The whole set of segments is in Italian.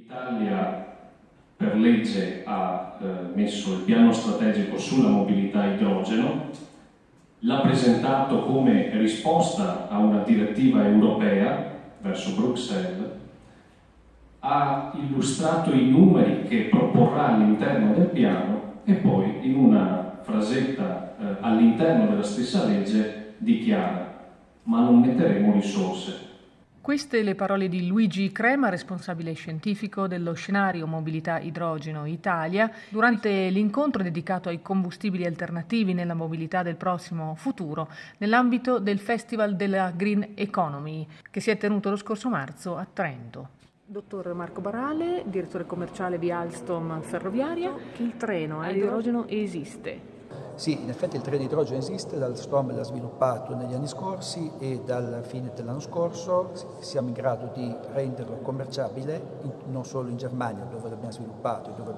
L'Italia per legge ha eh, messo il piano strategico sulla mobilità idrogeno, l'ha presentato come risposta a una direttiva europea verso Bruxelles, ha illustrato i numeri che proporrà all'interno del piano e poi in una frasetta eh, all'interno della stessa legge dichiara ma non metteremo risorse queste le parole di Luigi Crema, responsabile scientifico dello scenario Mobilità Idrogeno Italia, durante l'incontro dedicato ai combustibili alternativi nella mobilità del prossimo futuro, nell'ambito del Festival della Green Economy, che si è tenuto lo scorso marzo a Trento. Dottor Marco Barale, direttore commerciale di Alstom Ferroviaria, il treno a idrogeno esiste. Sì, in effetti il treno di idrogeno esiste, dal Storm l'ha sviluppato negli anni scorsi e dalla fine dell'anno scorso siamo in grado di renderlo commerciabile non solo in Germania dove l'abbiamo sviluppato e dove,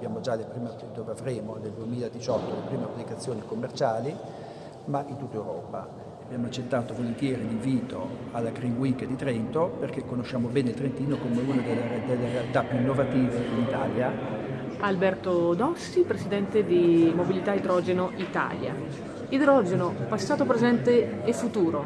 dove avremo nel 2018 le prime applicazioni commerciali, ma in tutta Europa. Abbiamo accettato volentieri l'invito alla Green Week di Trento perché conosciamo bene Trentino come una delle, delle realtà più innovative in Italia Alberto Dossi, presidente di Mobilità Idrogeno Italia. Idrogeno, passato, presente e futuro.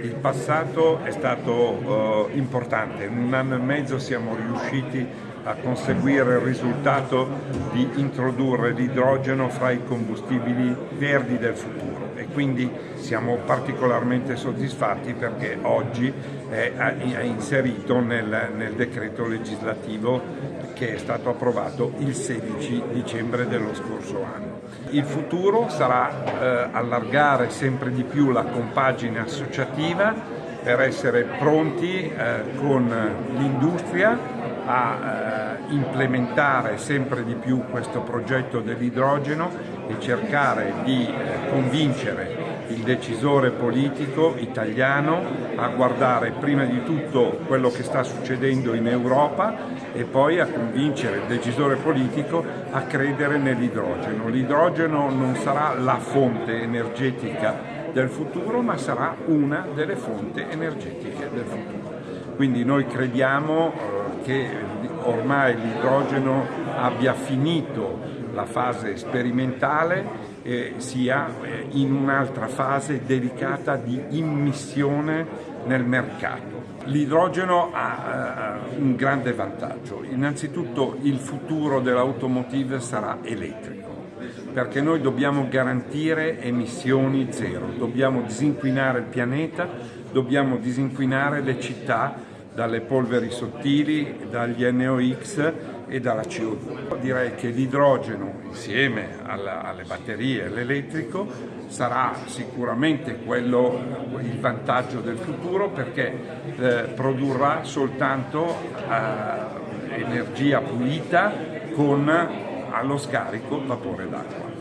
Il passato è stato uh, importante, in un anno e mezzo siamo riusciti a conseguire il risultato di introdurre l'idrogeno fra i combustibili verdi del futuro e quindi siamo particolarmente soddisfatti perché oggi è, inserito nel, nel decreto legislativo che è stato approvato il 16 dicembre dello scorso anno. Il futuro sarà eh, allargare sempre di più la compagine associativa per essere pronti eh, con l'industria a eh, implementare sempre di più questo progetto dell'idrogeno e cercare di eh, convincere il decisore politico italiano a guardare prima di tutto quello che sta succedendo in Europa e poi a convincere il decisore politico a credere nell'idrogeno. L'idrogeno non sarà la fonte energetica del futuro, ma sarà una delle fonti energetiche del futuro. Quindi noi crediamo eh, che ormai l'idrogeno abbia finito la fase sperimentale eh, sia eh, in un'altra fase dedicata di immissione nel mercato. L'idrogeno ha eh, un grande vantaggio, innanzitutto il futuro dell'automotive sarà elettrico perché noi dobbiamo garantire emissioni zero, dobbiamo disinquinare il pianeta, dobbiamo disinquinare le città dalle polveri sottili, dagli NOx e dalla CO2. Direi che l'idrogeno insieme alla, alle batterie e all'elettrico sarà sicuramente quello, il vantaggio del futuro perché eh, produrrà soltanto eh, energia pulita con allo scarico vapore d'acqua.